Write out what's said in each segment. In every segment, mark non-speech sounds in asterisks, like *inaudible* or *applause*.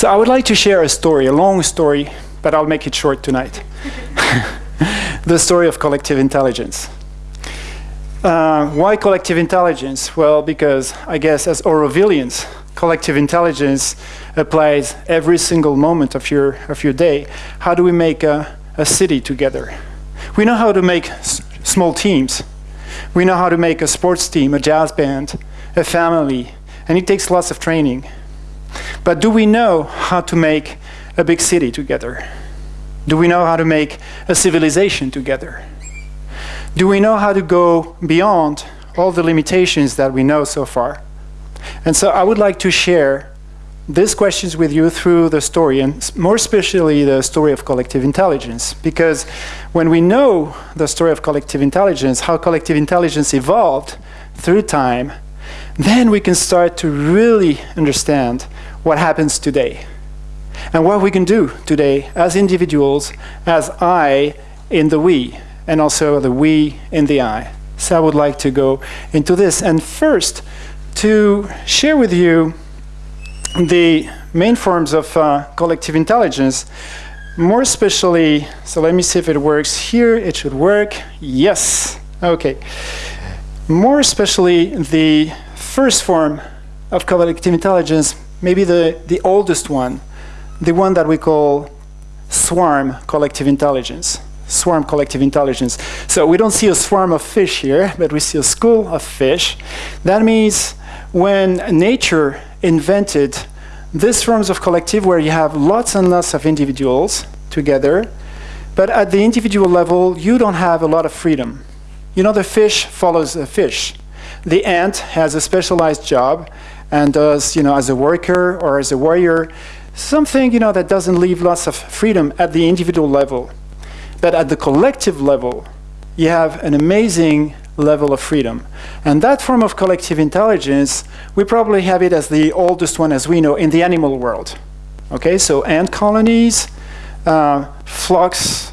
So I would like to share a story, a long story, but I'll make it short tonight. *laughs* the story of collective intelligence. Uh, why collective intelligence? Well, because I guess as Aurovilians, collective intelligence applies every single moment of your, of your day. How do we make a, a city together? We know how to make small teams. We know how to make a sports team, a jazz band, a family, and it takes lots of training. But do we know how to make a big city together? Do we know how to make a civilization together? Do we know how to go beyond all the limitations that we know so far? And so I would like to share these questions with you through the story, and more especially the story of collective intelligence. Because when we know the story of collective intelligence, how collective intelligence evolved through time, then we can start to really understand what happens today and what we can do today as individuals, as I in the we, and also the we in the I. So I would like to go into this. And first, to share with you the main forms of uh, collective intelligence, more especially, so let me see if it works here. It should work. Yes. Okay. More especially the first form of collective intelligence, maybe the, the oldest one, the one that we call swarm collective intelligence. Swarm collective intelligence. So we don't see a swarm of fish here, but we see a school of fish. That means when nature invented these forms of collective where you have lots and lots of individuals together, but at the individual level, you don't have a lot of freedom. You know, the fish follows the fish. The ant has a specialized job and does, you know, as a worker or as a warrior, something, you know, that doesn't leave lots of freedom at the individual level. But at the collective level, you have an amazing level of freedom. And that form of collective intelligence, we probably have it as the oldest one as we know in the animal world. Okay, so ant colonies, uh, flocks,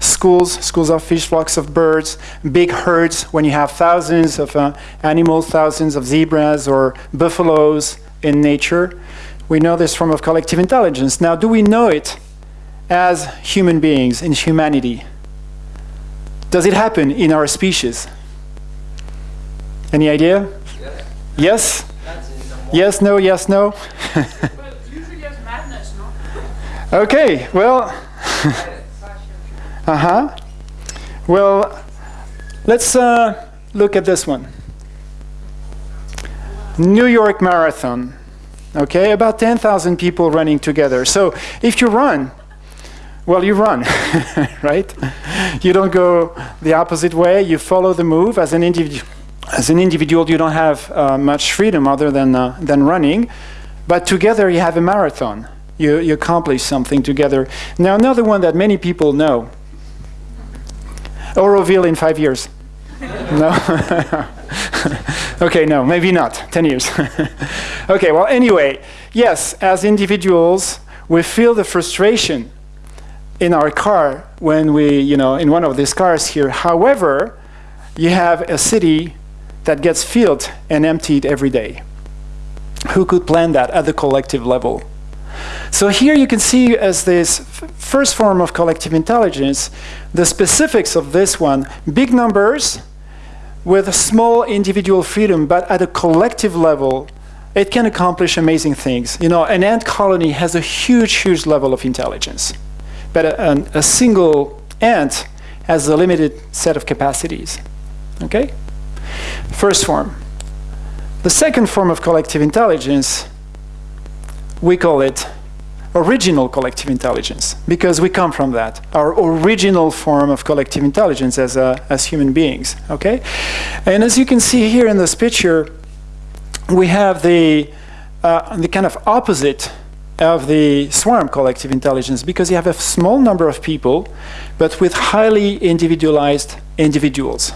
schools, schools of fish, flocks of birds, big herds when you have thousands of uh, animals, thousands of zebras or buffaloes in nature. We know this form of collective intelligence. Now, do we know it as human beings in humanity? Does it happen in our species? Any idea? Yes? Yes, yes no, yes, no? *laughs* madness, no? okay, well, *laughs* uh-huh. Well, let's uh, look at this one. New York Marathon. Okay, about 10,000 people running together. So if you run, well, you run, *laughs* right? You don't go the opposite way. You follow the move as an individual. As an individual, you don't have uh, much freedom other than, uh, than running. But together, you have a marathon. You, you accomplish something together. Now, another one that many people know Auroville in five years. no? *laughs* okay, no, maybe not. 10 years. *laughs* okay, well, anyway, yes, as individuals, we feel the frustration in our car when we, you know, in one of these cars here. However, you have a city that gets filled and emptied every day. Who could plan that at the collective level? So here you can see as this first form of collective intelligence, the specifics of this one, big numbers with a small individual freedom, but at a collective level, it can accomplish amazing things. You know, an ant colony has a huge, huge level of intelligence, but a, a single ant has a limited set of capacities, okay? First form. The second form of collective intelligence, we call it original collective intelligence because we come from that. Our original form of collective intelligence as, a, as human beings okay? And as you can see here in this picture we have the uh, the kind of opposite of the swarm collective intelligence because you have a small number of people but with highly individualized individuals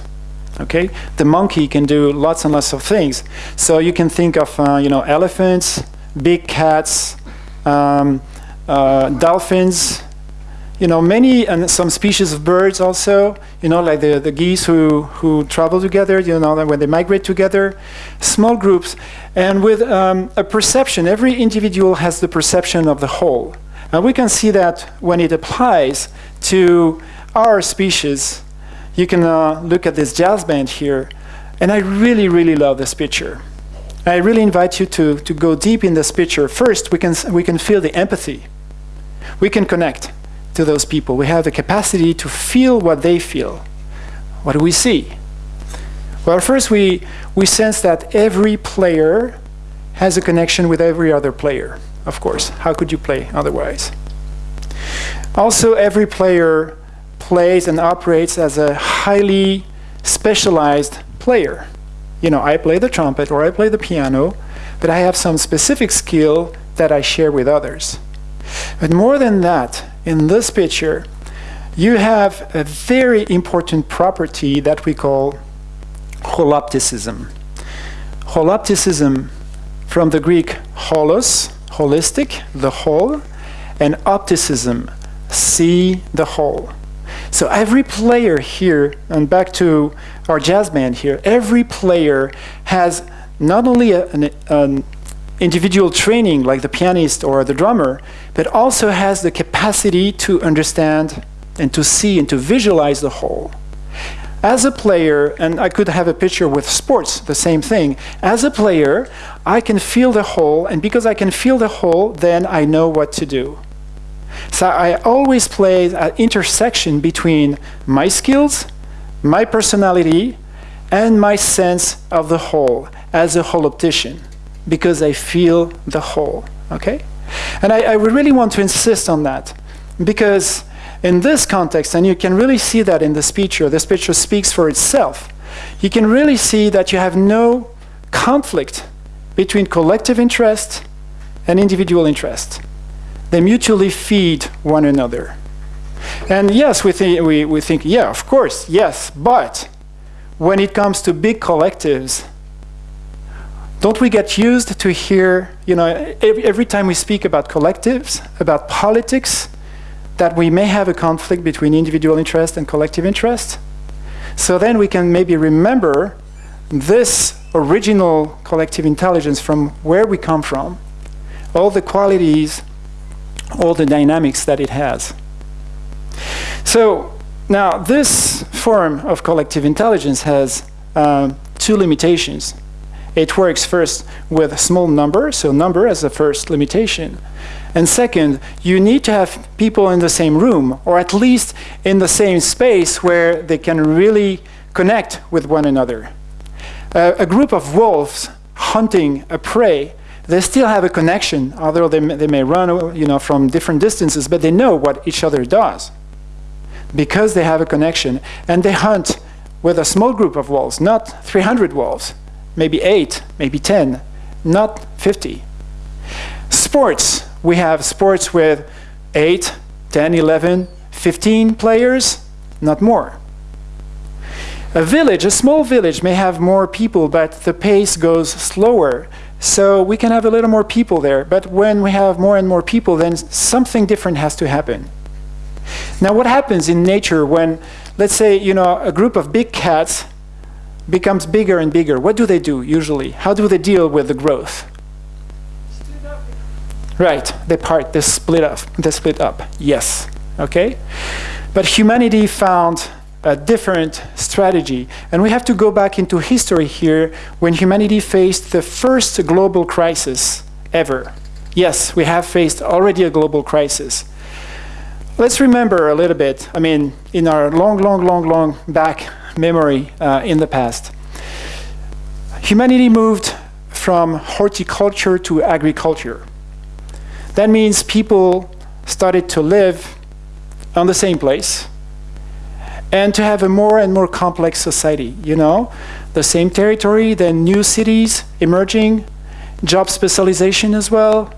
okay? The monkey can do lots and lots of things. So you can think of uh, you know elephants big cats um, uh, dolphins you know, many and some species of birds also, you know, like the, the geese who, who travel together, you know, when they migrate together, small groups, and with um, a perception, every individual has the perception of the whole. And we can see that when it applies to our species, you can uh, look at this jazz band here, and I really, really love this picture. I really invite you to, to go deep in this picture. First, we can, we can feel the empathy. We can connect to those people. We have the capacity to feel what they feel. What do we see? Well, first we, we sense that every player has a connection with every other player, of course. How could you play otherwise? Also, every player plays and operates as a highly specialized player. You know, I play the trumpet or I play the piano, but I have some specific skill that I share with others. But more than that, in this picture, you have a very important property that we call holopticism. Holopticism from the Greek holos, holistic, the whole, and opticism, see the whole. So every player here, and back to our jazz band here, every player has not only a, an, an individual training like the pianist or the drummer, but also has the capacity to understand and to see and to visualize the whole. As a player, and I could have a picture with sports, the same thing. As a player, I can feel the whole, and because I can feel the whole, then I know what to do. So I always play an intersection between my skills, my personality, and my sense of the whole as a holoptician because I feel the whole, okay? And I, I really want to insist on that because in this context, and you can really see that in this picture, this picture speaks for itself, you can really see that you have no conflict between collective interest and individual interest. They mutually feed one another. And yes, we, we, we think, yeah, of course, yes, but when it comes to big collectives, don't we get used to hear, you know, every, every time we speak about collectives, about politics, that we may have a conflict between individual interest and collective interest? So then we can maybe remember this original collective intelligence from where we come from, all the qualities, all the dynamics that it has. So now this form of collective intelligence has uh, two limitations. It works first with a small number, so number as the first limitation. And second, you need to have people in the same room, or at least in the same space where they can really connect with one another. Uh, a group of wolves hunting a prey, they still have a connection, although they, may, they may run you know, from different distances, but they know what each other does because they have a connection. And they hunt with a small group of wolves, not 300 wolves maybe 8, maybe 10, not 50. Sports, we have sports with 8, 10, 11, 15 players, not more. A village, a small village may have more people, but the pace goes slower. So we can have a little more people there. But when we have more and more people, then something different has to happen. Now what happens in nature when, let's say, you know, a group of big cats becomes bigger and bigger, what do they do usually? How do they deal with the growth? Right, they part, they split up, they split up, yes, okay? But humanity found a different strategy. And we have to go back into history here when humanity faced the first global crisis ever. Yes, we have faced already a global crisis. Let's remember a little bit, I mean, in our long, long, long, long back memory uh, in the past. Humanity moved from horticulture to agriculture. That means people started to live on the same place and to have a more and more complex society, you know? The same territory, then new cities emerging, job specialization as well,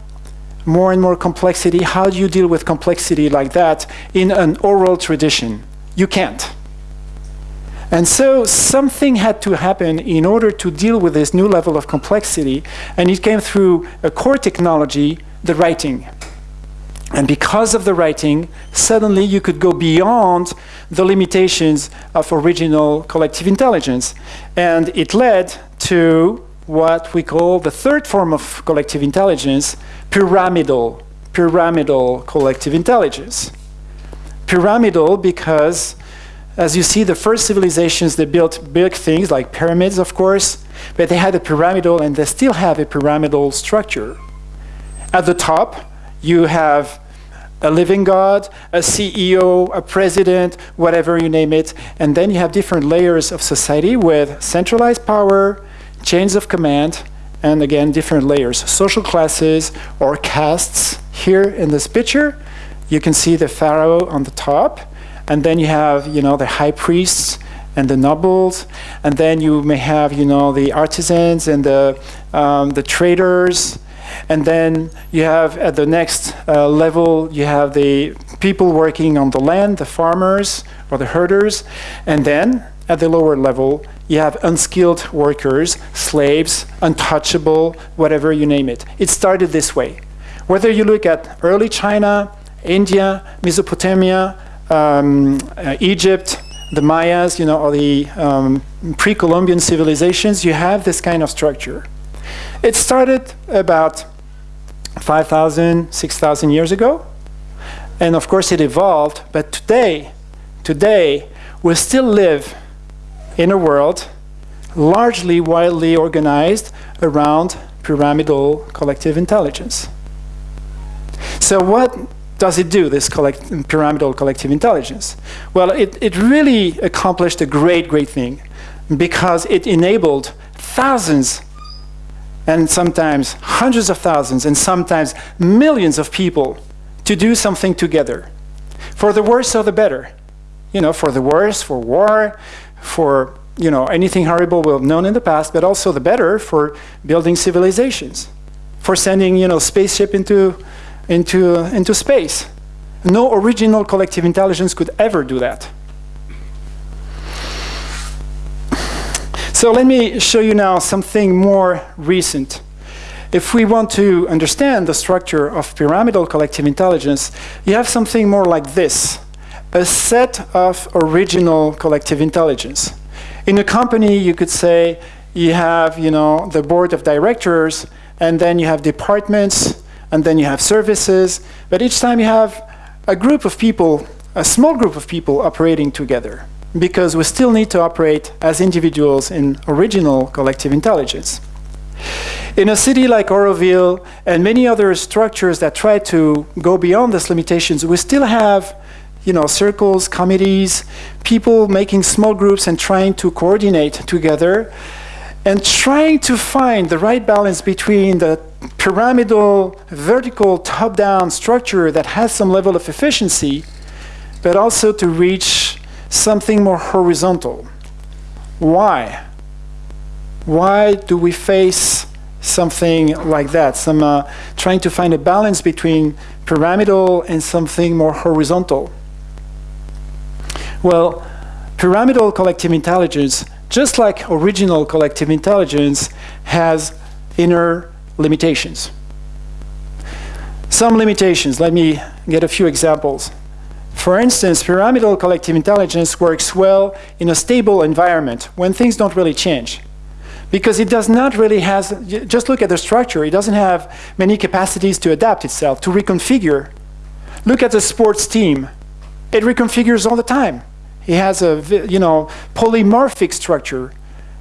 more and more complexity. How do you deal with complexity like that in an oral tradition? You can't. And so something had to happen in order to deal with this new level of complexity, and it came through a core technology, the writing. And because of the writing, suddenly you could go beyond the limitations of original collective intelligence. And it led to what we call the third form of collective intelligence, pyramidal, pyramidal collective intelligence. Pyramidal because, as you see, the first civilizations, they built big things like pyramids, of course, but they had a pyramidal and they still have a pyramidal structure. At the top, you have a living God, a CEO, a president, whatever you name it, and then you have different layers of society with centralized power, chains of command, and again, different layers, social classes or castes. Here in this picture, you can see the pharaoh on the top, and then you have, you know, the high priests and the nobles, and then you may have, you know, the artisans and the, um, the traders, and then you have at the next uh, level, you have the people working on the land, the farmers or the herders. And then at the lower level, you have unskilled workers, slaves, untouchable, whatever you name it. It started this way. Whether you look at early China, India, Mesopotamia, um, uh, Egypt, the Mayas, you know, or the um, pre-Columbian civilizations, you have this kind of structure. It started about 5,000, 6,000 years ago. And of course it evolved, but today, today, we still live in a world largely widely organized around pyramidal collective intelligence. So what does it do, this collect pyramidal collective intelligence? Well, it, it really accomplished a great, great thing because it enabled thousands and sometimes hundreds of thousands and sometimes millions of people to do something together. For the worse or the better. You know, for the worse, for war, for you know, anything horrible we've known in the past, but also the better for building civilizations, for sending you know, spaceship into, into, into space. No original collective intelligence could ever do that. So let me show you now something more recent. If we want to understand the structure of pyramidal collective intelligence, you have something more like this, a set of original collective intelligence. In a company, you could say you have you know, the board of directors, and then you have departments, and then you have services, but each time you have a group of people, a small group of people operating together because we still need to operate as individuals in original collective intelligence. In a city like Auroville and many other structures that try to go beyond these limitations, we still have you know, circles, committees, people making small groups and trying to coordinate together and trying to find the right balance between the pyramidal, vertical, top-down structure that has some level of efficiency, but also to reach something more horizontal. Why? Why do we face something like that? Some uh, trying to find a balance between pyramidal and something more horizontal. Well, pyramidal collective intelligence, just like original collective intelligence, has inner limitations. Some limitations, let me get a few examples. For instance, pyramidal collective intelligence works well in a stable environment when things don't really change. Because it does not really has, just look at the structure, it doesn't have many capacities to adapt itself, to reconfigure. Look at the sports team. It reconfigures all the time. It has a you know, polymorphic structure.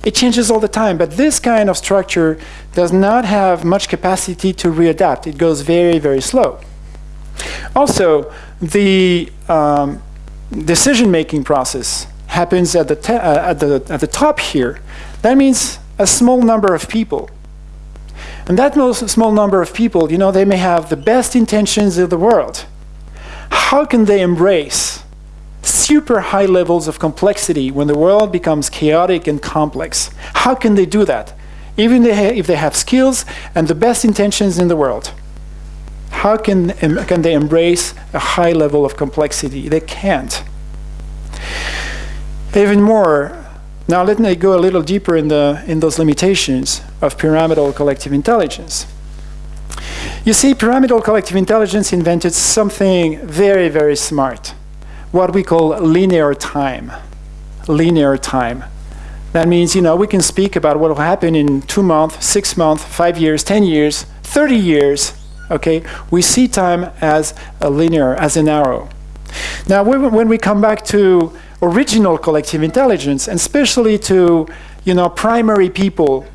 It changes all the time, but this kind of structure does not have much capacity to readapt. It goes very, very slow. Also, the um, decision-making process happens at the, uh, at, the, at the top here. That means a small number of people. And that small number of people, you know, they may have the best intentions in the world. How can they embrace super high levels of complexity when the world becomes chaotic and complex? How can they do that? Even if they have skills and the best intentions in the world. How can, can they embrace a high level of complexity? They can't. Even more, now let me go a little deeper in, the, in those limitations of pyramidal collective intelligence. You see, pyramidal collective intelligence invented something very, very smart, what we call linear time. Linear time. That means, you know, we can speak about what will happen in two months, six months, five years, 10 years, 30 years, okay? We see time as a linear, as an arrow. Now, when we come back to original collective intelligence, and especially to, you know, primary people,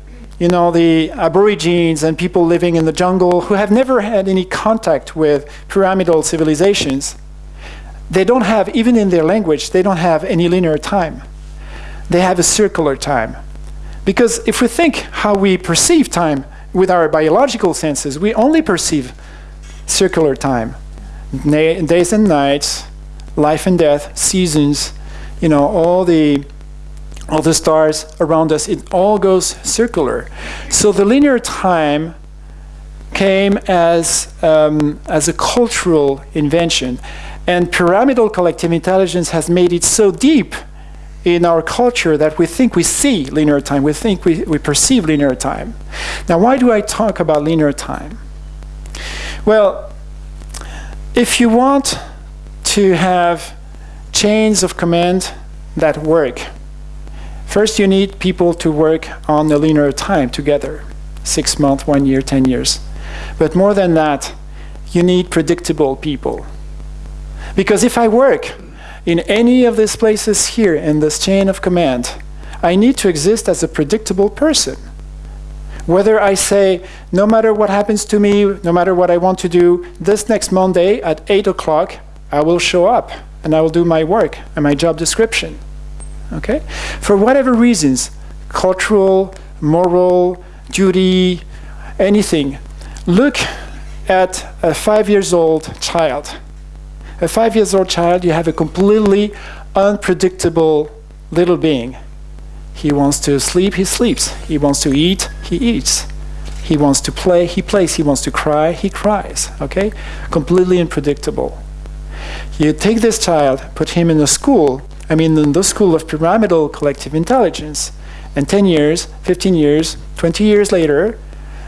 you know, the aborigines and people living in the jungle who have never had any contact with pyramidal civilizations, they don't have, even in their language, they don't have any linear time. They have a circular time. Because if we think how we perceive time with our biological senses, we only perceive circular time. days and nights, life and death, seasons, you know, all the all the stars around us, it all goes circular. So the linear time came as, um, as a cultural invention. And pyramidal collective intelligence has made it so deep in our culture that we think we see linear time, we think we, we perceive linear time. Now, why do I talk about linear time? Well, if you want to have chains of command that work, first you need people to work on a linear time together, six months, one year, 10 years. But more than that, you need predictable people. Because if I work in any of these places here in this chain of command, I need to exist as a predictable person. Whether I say, no matter what happens to me, no matter what I want to do, this next Monday at 8 o'clock, I will show up and I will do my work and my job description. Okay? For whatever reasons, cultural, moral, duty, anything, look at a five years old child a five years old child, you have a completely unpredictable little being. He wants to sleep, he sleeps. He wants to eat, he eats. He wants to play, he plays. He wants to cry, he cries. Okay? Completely unpredictable. You take this child, put him in a school, I mean, in the school of pyramidal collective intelligence, and 10 years, 15 years, 20 years later,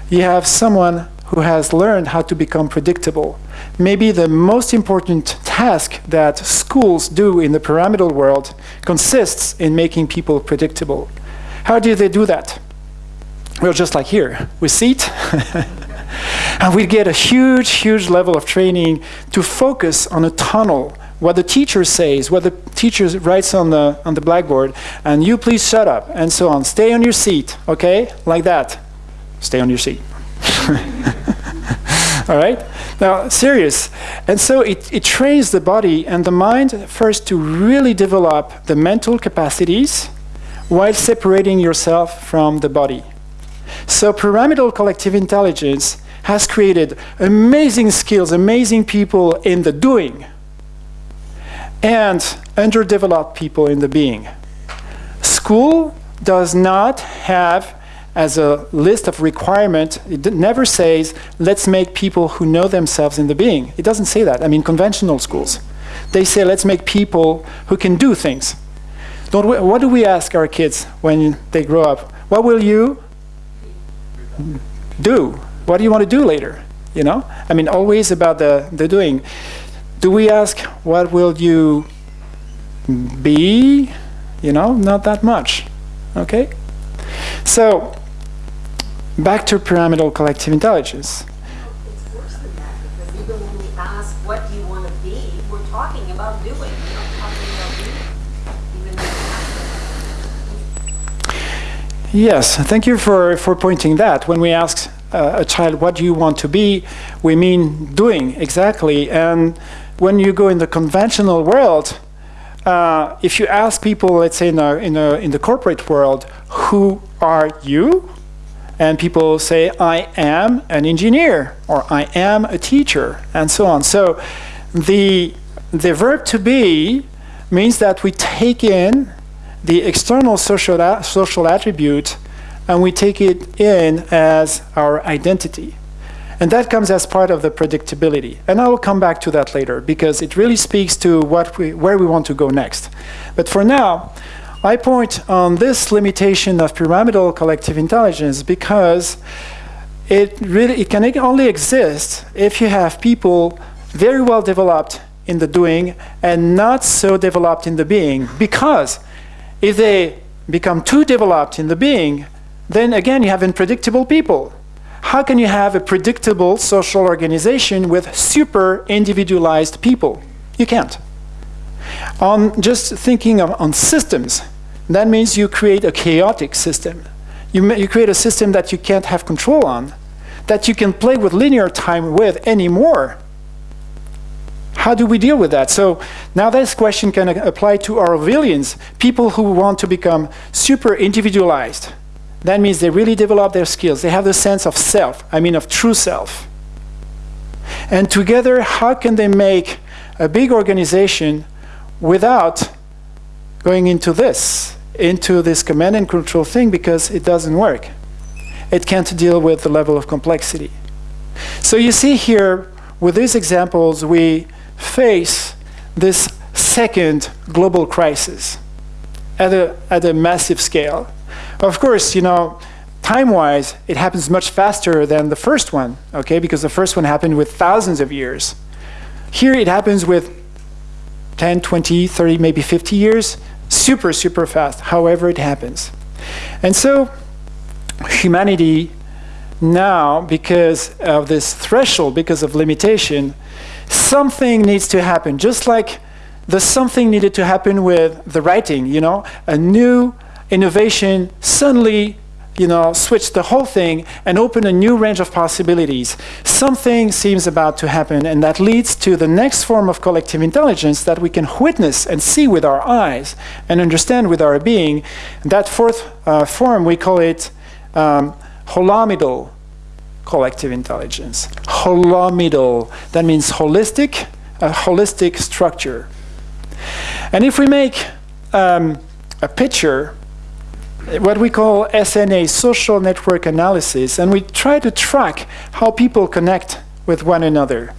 you have someone who has learned how to become predictable. Maybe the most important task that schools do in the pyramidal world consists in making people predictable. How do they do that? Well, just like here, we sit *laughs* and we get a huge, huge level of training to focus on a tunnel what the teacher says, what the teacher writes on the, on the blackboard, and you please shut up, and so on. Stay on your seat, okay? Like that. Stay on your seat. *laughs* All right? Now, serious. And so it, it trains the body and the mind first to really develop the mental capacities while separating yourself from the body. So pyramidal collective intelligence has created amazing skills, amazing people in the doing, and underdeveloped people in the being. School does not have as a list of requirement. It never says, let's make people who know themselves in the being. It doesn't say that. I mean, conventional schools. They say, let's make people who can do things. Don't we, what do we ask our kids when they grow up? What will you do? What do you want to do later? You know? I mean, always about the, the doing. Do we ask, what will you be? You know, not that much. Okay? So, back to pyramidal collective intelligence. It's worse than that because even when we ask, what you want to be, we're talking about doing, we're not talking about being. Yes, thank you for, for pointing that. When we ask uh, a child, what do you want to be, we mean doing, exactly. And when you go in the conventional world, uh, if you ask people, let's say in, a, in, a, in the corporate world, who are you? and people say, I am an engineer, or I am a teacher, and so on. So the, the verb to be means that we take in the external social, social attribute and we take it in as our identity. And that comes as part of the predictability. And I will come back to that later because it really speaks to what we, where we want to go next. But for now, I point on this limitation of pyramidal collective intelligence because it really it can only exist if you have people very well developed in the doing and not so developed in the being. Because if they become too developed in the being, then again you have unpredictable people. How can you have a predictable social organization with super individualized people? You can't. On just thinking of, on systems, that means you create a chaotic system. You, you create a system that you can't have control on, that you can play with linear time with anymore. How do we deal with that? So now this question can apply to Aurovilians, people who want to become super individualized. That means they really develop their skills. They have the sense of self, I mean of true self. And together, how can they make a big organization without going into this, into this command and control thing because it doesn't work. It can't deal with the level of complexity. So you see here, with these examples, we face this second global crisis at a, at a massive scale. Of course, you know, time-wise, it happens much faster than the first one, okay, because the first one happened with thousands of years. Here it happens with 10, 20, 30, maybe 50 years, super, super fast, however it happens. And so humanity now, because of this threshold, because of limitation, something needs to happen, just like the something needed to happen with the writing, you know, a new innovation suddenly you know, switch the whole thing and open a new range of possibilities. Something seems about to happen, and that leads to the next form of collective intelligence that we can witness and see with our eyes and understand with our being. That fourth uh, form, we call it um, holomidal collective intelligence. Holomidal, that means holistic, a holistic structure. And if we make um, a picture what we call SNA, social network analysis, and we try to track how people connect with one another.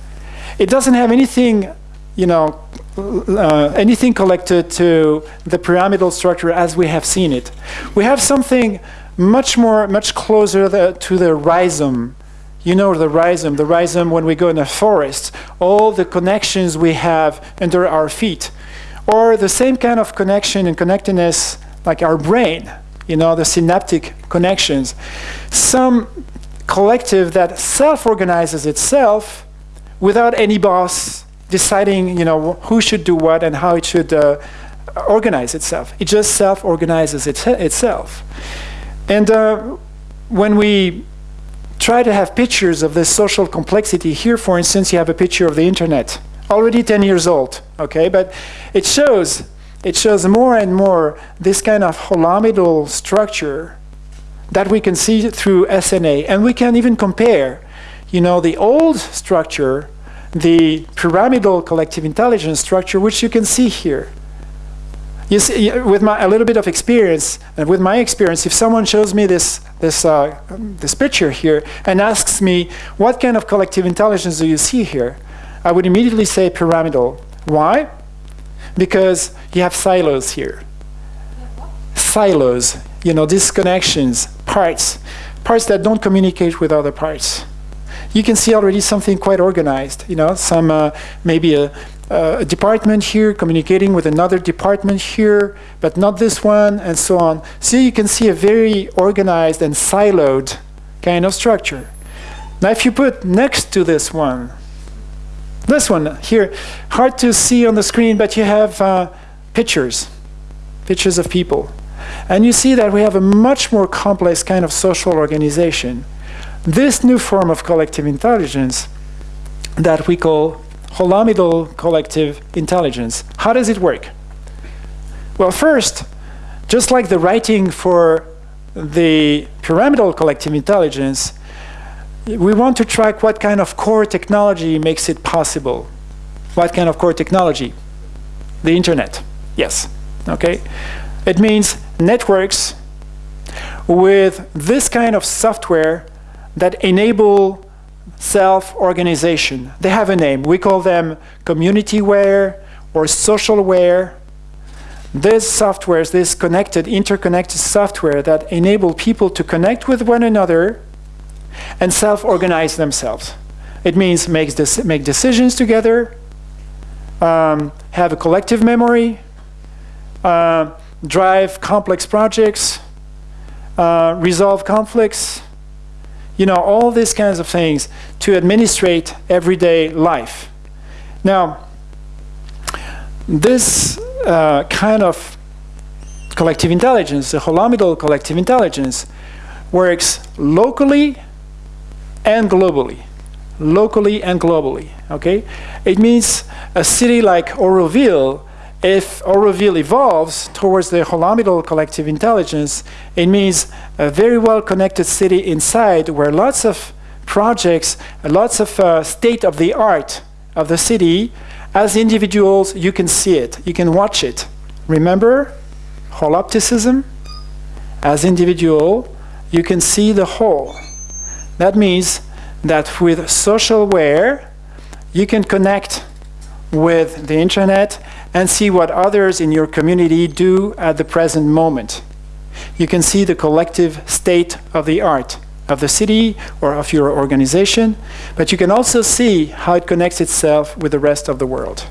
It doesn't have anything, you know, uh, anything collected to the pyramidal structure as we have seen it. We have something much more, much closer the, to the rhizome. You know the rhizome, the rhizome when we go in a forest, all the connections we have under our feet. Or the same kind of connection and connectedness like our brain you know, the synaptic connections. Some collective that self-organizes itself without any boss deciding, you know, who should do what and how it should uh, organize itself. It just self-organizes it itself. And uh, when we try to have pictures of this social complexity, here, for instance, you have a picture of the internet, already 10 years old, okay? But it shows it shows more and more this kind of holomidal structure that we can see through SNA. And we can even compare, you know, the old structure, the pyramidal collective intelligence structure, which you can see here. You see, with my, a little bit of experience, and with my experience, if someone shows me this, this, uh, this picture here and asks me, what kind of collective intelligence do you see here? I would immediately say pyramidal. Why? Because you have silos here. Silos, you know, disconnections, parts, parts that don't communicate with other parts. You can see already something quite organized, you know, some uh, maybe a, a department here communicating with another department here, but not this one, and so on. So you can see a very organized and siloed kind of structure. Now if you put next to this one, this one here, hard to see on the screen, but you have uh, pictures, pictures of people. And you see that we have a much more complex kind of social organization. This new form of collective intelligence that we call holomidal collective intelligence. How does it work? Well, first, just like the writing for the pyramidal collective intelligence, we want to track what kind of core technology makes it possible. What kind of core technology? The internet, yes, okay? It means networks with this kind of software that enable self-organization. They have a name. We call them communityware or socialware. These softwares, this connected, interconnected software that enable people to connect with one another and self-organize themselves. It means make, make decisions together, um, have a collective memory, uh, drive complex projects, uh, resolve conflicts, you know, all these kinds of things to administrate everyday life. Now, this uh, kind of collective intelligence, the holomidal collective intelligence, works locally and globally. Locally and globally, okay? It means a city like Auroville if Auroville evolves towards the holomidal collective intelligence, it means a very well-connected city inside where lots of projects, lots of uh, state-of-the-art of the city, as individuals, you can see it, you can watch it. Remember holopticism? As individual, you can see the whole. That means that with socialware, you can connect with the internet and see what others in your community do at the present moment. You can see the collective state of the art of the city or of your organization, but you can also see how it connects itself with the rest of the world.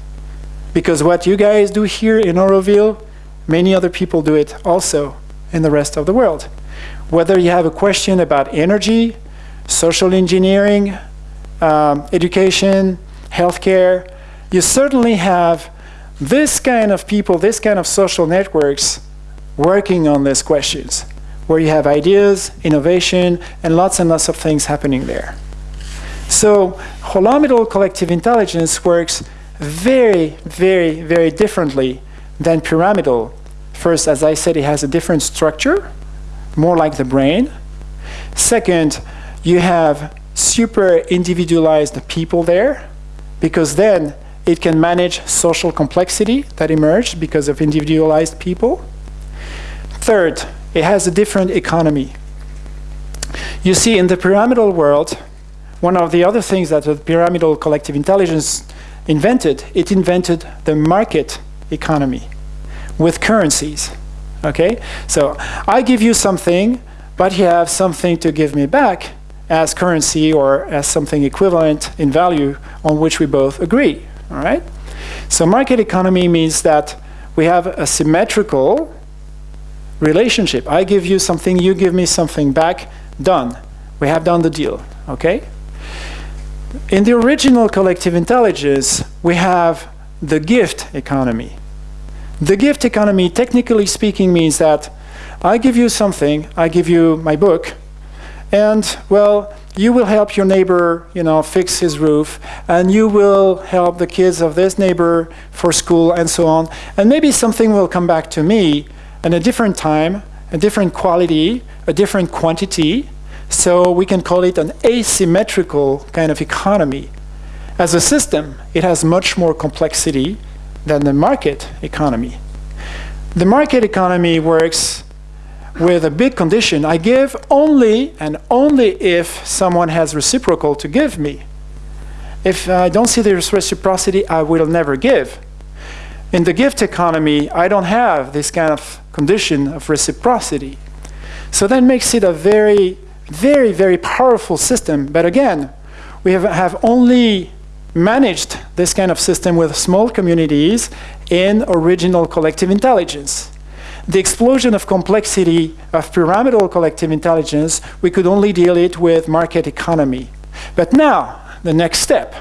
Because what you guys do here in Auroville, many other people do it also in the rest of the world. Whether you have a question about energy, social engineering, um, education, healthcare, you certainly have this kind of people, this kind of social networks working on these questions, where you have ideas, innovation, and lots and lots of things happening there. So holomidal collective intelligence works very, very, very differently than pyramidal. First, as I said, it has a different structure, more like the brain. Second, you have super individualized people there, because then it can manage social complexity that emerged because of individualized people. Third, it has a different economy. You see, in the pyramidal world, one of the other things that the pyramidal collective intelligence invented, it invented the market economy with currencies. Okay? So I give you something, but you have something to give me back as currency or as something equivalent in value on which we both agree. All right? So market economy means that we have a symmetrical relationship. I give you something, you give me something back, done. We have done the deal, okay? In the original collective intelligence, we have the gift economy. The gift economy, technically speaking, means that I give you something, I give you my book, and, well, you will help your neighbor, you know, fix his roof, and you will help the kids of this neighbor for school and so on. And maybe something will come back to me in a different time, a different quality, a different quantity. So we can call it an asymmetrical kind of economy. As a system, it has much more complexity than the market economy. The market economy works with a big condition. I give only and only if someone has reciprocal to give me. If I don't see the reciprocity, I will never give. In the gift economy, I don't have this kind of condition of reciprocity. So that makes it a very, very, very powerful system. But again, we have, have only managed this kind of system with small communities in original collective intelligence the explosion of complexity of pyramidal collective intelligence, we could only deal it with market economy. But now, the next step,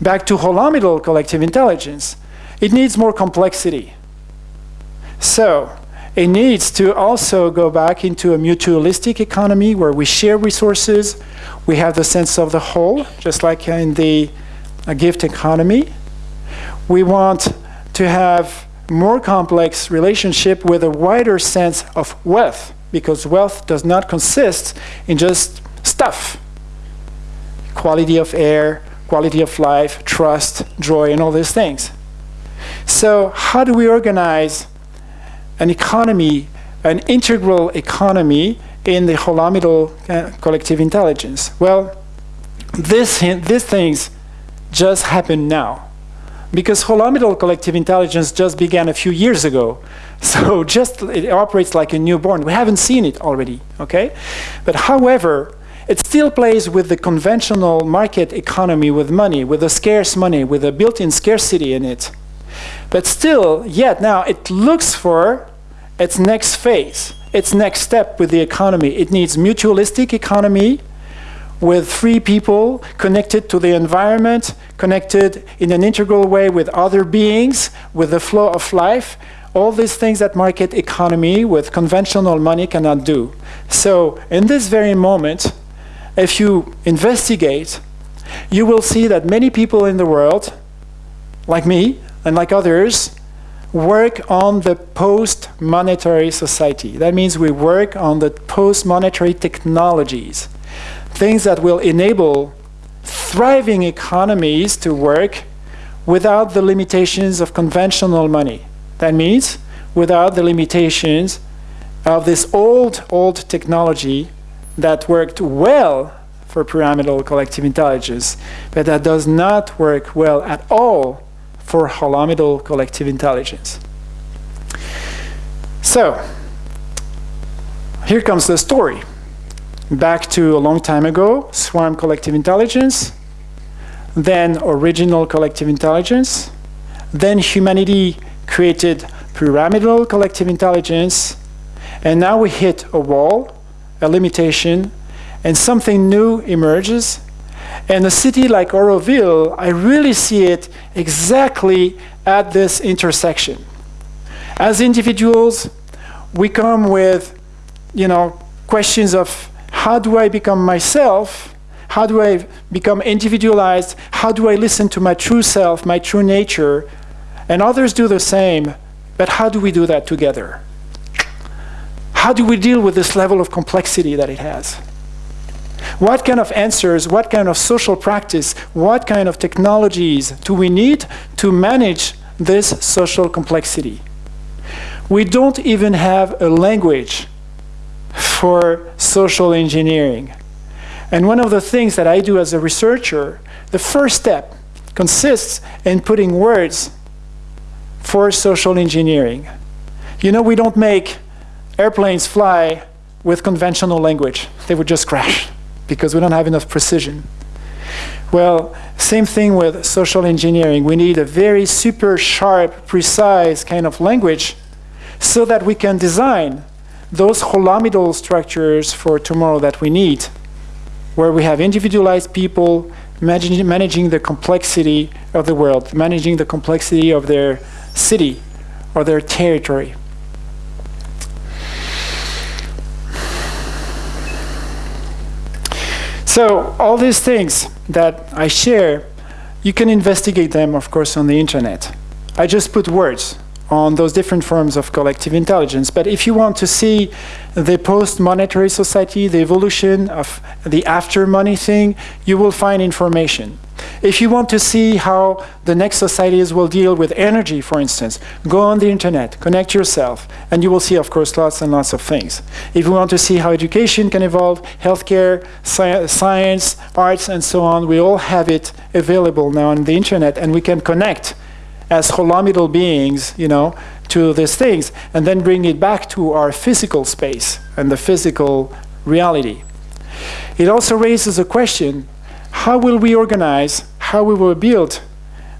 back to holomidal collective intelligence, it needs more complexity. So, it needs to also go back into a mutualistic economy where we share resources, we have the sense of the whole, just like in the gift economy. We want to have more complex relationship with a wider sense of wealth, because wealth does not consist in just stuff. Quality of air, quality of life, trust, joy, and all these things. So how do we organize an economy, an integral economy in the holomidal uh, collective intelligence? Well, this, these things just happen now because holomidal collective intelligence just began a few years ago. *laughs* So just it operates like a newborn. We haven't seen it already, okay? But however, It still plays with the conventional market economy with money, with the scarce money, with a built-in scarcity in it. But still, yet now it looks for its next phase, its next step with the economy. It needs mutualistic economy with free people connected to the environment, connected in an integral way with other beings, with the flow of life, all these things that market economy with conventional money cannot do. So in this very moment, if you investigate, you will see that many people in the world, like me and like others, work on the post-monetary society. That means we work on the post-monetary technologies, things that will enable thriving economies to work without the limitations of conventional money. That means without the limitations of this old, old technology that worked well for pyramidal collective intelligence, but that does not work well at all for holomidal collective intelligence. So, here comes the story. Back to a long time ago, swarm collective intelligence, then original collective intelligence, then humanity created pyramidal collective intelligence, and now we hit a wall, a limitation, and something new emerges. And a city like Auroville, I really see it exactly at this intersection. As individuals, we come with, you know, questions of how do I become myself? How do I become individualized? How do I listen to my true self, my true nature? And others do the same, but how do we do that together? How do we deal with this level of complexity that it has? What kind of answers, what kind of social practice, what kind of technologies do we need to manage this social complexity? We don't even have a language for social engineering. And one of the things that I do as a researcher, the first step consists in putting words for social engineering. You know, we don't make airplanes fly with conventional language. They would just crash because we don't have enough precision. Well, same thing with social engineering. We need a very super sharp, precise kind of language so that we can design those holomidal structures for tomorrow that we need, where we have individualized people managing, managing the complexity of the world, managing the complexity of their city or their territory. So all these things that I share, you can investigate them, of course, on the internet. I just put words on those different forms of collective intelligence. But if you want to see the post-monetary society, the evolution of the after-money thing, you will find information. If you want to see how the next societies will deal with energy, for instance, go on the internet, connect yourself, and you will see, of course, lots and lots of things. If you want to see how education can evolve, healthcare, sci science, arts, and so on, we all have it available now on the internet, and we can connect as holomidal beings, you know, to these things, and then bring it back to our physical space and the physical reality. It also raises a question, how will we organize how we will build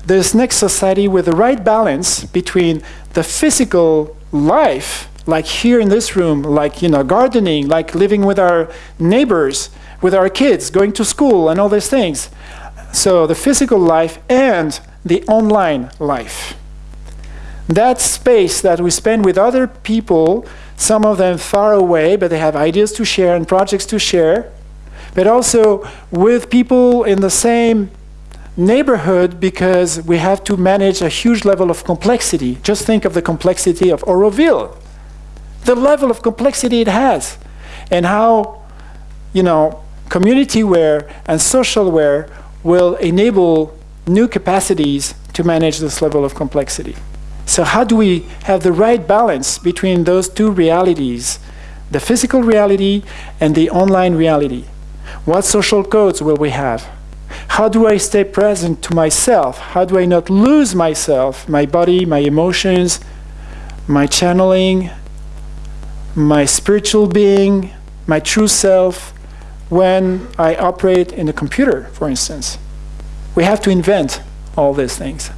this next society with the right balance between the physical life, like here in this room, like you know, gardening, like living with our neighbors, with our kids, going to school, and all these things. So the physical life and the online life. That space that we spend with other people, some of them far away, but they have ideas to share and projects to share, but also with people in the same neighborhood because we have to manage a huge level of complexity. Just think of the complexity of Auroville, the level of complexity it has, and how, you know, community-ware and social-ware will enable new capacities to manage this level of complexity. So how do we have the right balance between those two realities, the physical reality and the online reality? What social codes will we have? How do I stay present to myself? How do I not lose myself, my body, my emotions, my channeling, my spiritual being, my true self, when I operate in a computer, for instance. We have to invent all these things.